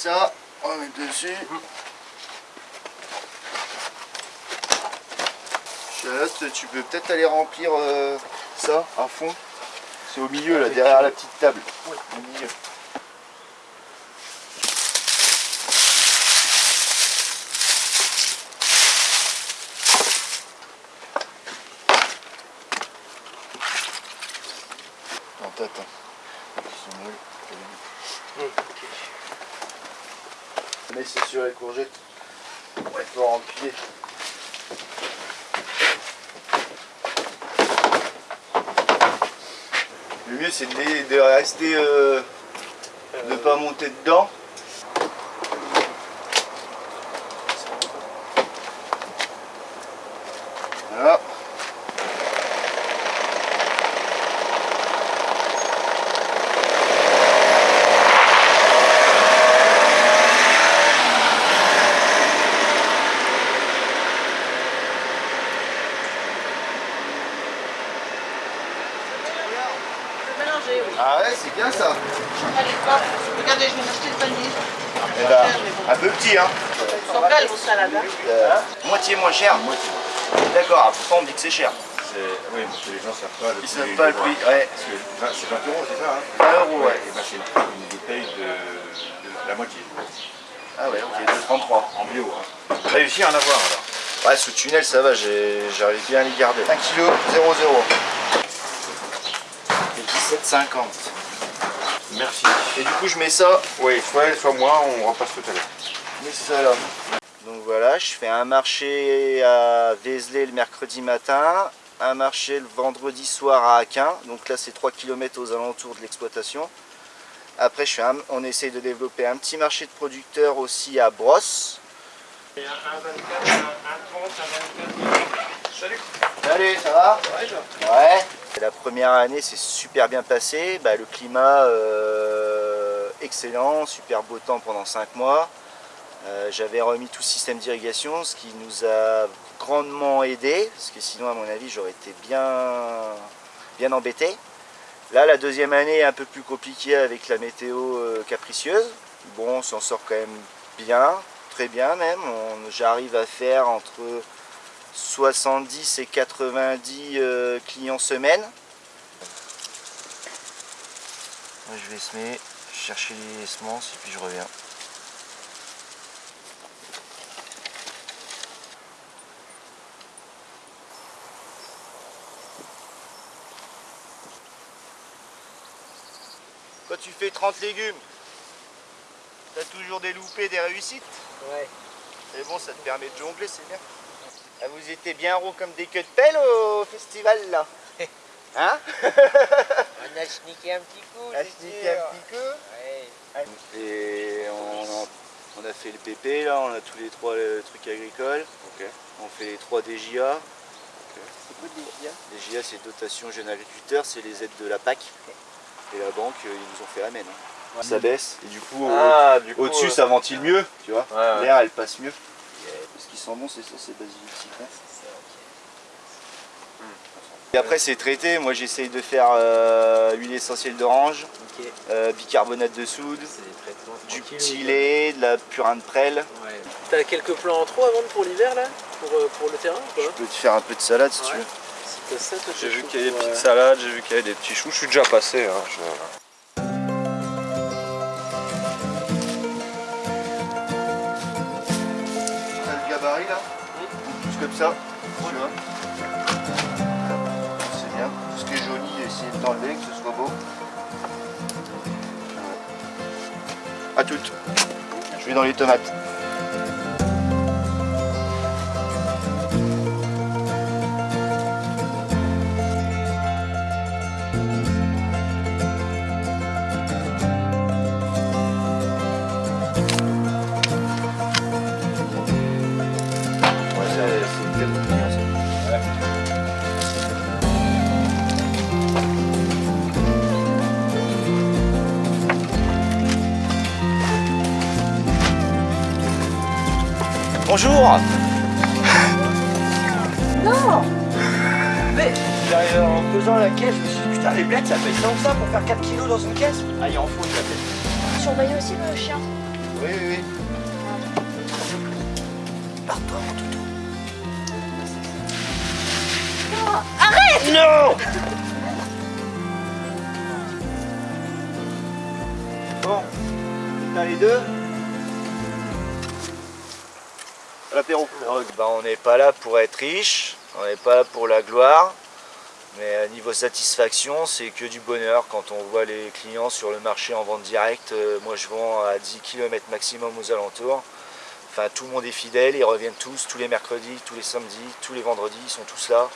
ça, on mettre dessus. Charlotte, tu peux peut-être aller remplir euh, ça à fond. C'est au milieu, là, derrière la petite table. Au milieu. Hein. Ils sont nuls. Mets ça sur les courgettes. Ouais, faut remplir. Le mieux c'est de, de rester, euh, de pas monter dedans. Voilà. Mélanger, oui. Ah ouais, c'est bien ça. Regardez, je vais m'acheter le panier. Eh ben, un peu petit hein. Ils sont belles vos salades. Hein. Euh, moitié moins cher. D'accord, ah, pourtant on dit que c'est cher. C'est- Oui, parce que les gens savent pas le Ils prix savent pas le prix. Ouais. Parce que vingt- c'est 20 euros, c'est ça hein 20 euros, ouais. Et ben c'est une, bouteille de, de la moitié. Ah ouais, ok, 2,33. En bio. Hein. Réussi à en avoir alors. Ouais, sous tunnel, ça va, j'arrive bien à les garder. 1 kg, 0,0. Et 17,50. Merci. Et du coup, je mets ça, Oui, soit elle, soit moi, on repasse tout à l'heure. mets ça là. Donc voilà, je fais un marché à Vézelay le mercredi matin, un marché le vendredi soir à Aquin. Donc là, c'est 3 km aux alentours de l'exploitation. Après, je fais un- on essaye de développer un petit marché de producteurs aussi à Brosse. Salut, ça va? Ouais. La première année s'est super bien passée. Bah, le climat euh, excellent, super beau temps pendant 5 mois. Euh, J'avais remis tout système d'irrigation, ce qui nous a grandement aidé, parce que sinon, à mon avis, j'aurais été bien, embêté. Là, la deuxième année est un peu plus compliquée avec la météo euh, capricieuse. Bon, on s'en sort quand même bien, très bien même. J'arrive à faire entre 70 et 90 euh, clients semaine. Moi, je vais semer, chercher les semences et puis je reviens. Quand tu fais 30 légumes, tu as toujours des loupés, des réussites? Ouais. Et bon, ça te permet de jongler, c'est bien. Ah, vous étiez bien rond comme des queues de pelle au festival là Hein On a sneaké un petit coup. Sneaker sûr. un petit Ouais. Et on a, on a fait le PP là, on a tous les trois euh, trucs agricoles. On fait les trois DJA. C'est quoi des c'est dotation jeune agriculteur, c'est les aides de la PAC. Et la banque, euh, ils nous ont fait la mène. hein. Ça baisse et du coup au- Ah, coup. au-dessus euh, ça ventile mieux, tu vois. Ouais, ouais. L'air elle passe mieux. Ce qui sent bon c'est ça, c'est basilic citron. Et après c'est traité, moi j'essaye de faire euh, l'huile essentielle d'orange, euh, bicarbonate de soude, du petit ou- lait, de la purin de prêle. Ouais. T'as quelques plans en trop à vendre pour l'hiver là? Pour, euh, pour le terrain ou Je peux te faire un peu de salade si tu veux. J'ai vu qu'il y avait des petites euh, salades, j'ai vu qu'il y avait des petits choux. Je suis déjà passé. Hein, je- comme ça, tu vois. C'est bien. Ce qui est joli, essayer de l'enlever, que ce soit beau. A toutes. Je vais dans les tomates. Bonjour Non Mais J'arrive en faisant la caisse, je me suis dit putain les blettes ça fait tant que ça pour faire 4 kilos dans une caisse Ah il en faut de la tête. Surveillez aussi le chien. Oui, oui, oui. Pars-toi, mon toutou. arrête Non Bon, t'as les deux? Bah, on n'est pas là pour être riche, on n'est pas là pour la gloire, mais niveau satisfaction, c'est que du bonheur quand on voit les clients sur le marché en vente directe. Euh, moi, je vends à 10 km maximum aux alentours. Enfin, tout le monde est fidèle, ils reviennent tous, tous les mercredis, tous les samedis, tous les vendredis, ils sont tous là.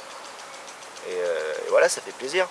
Et, euh, et voilà, ça fait plaisir.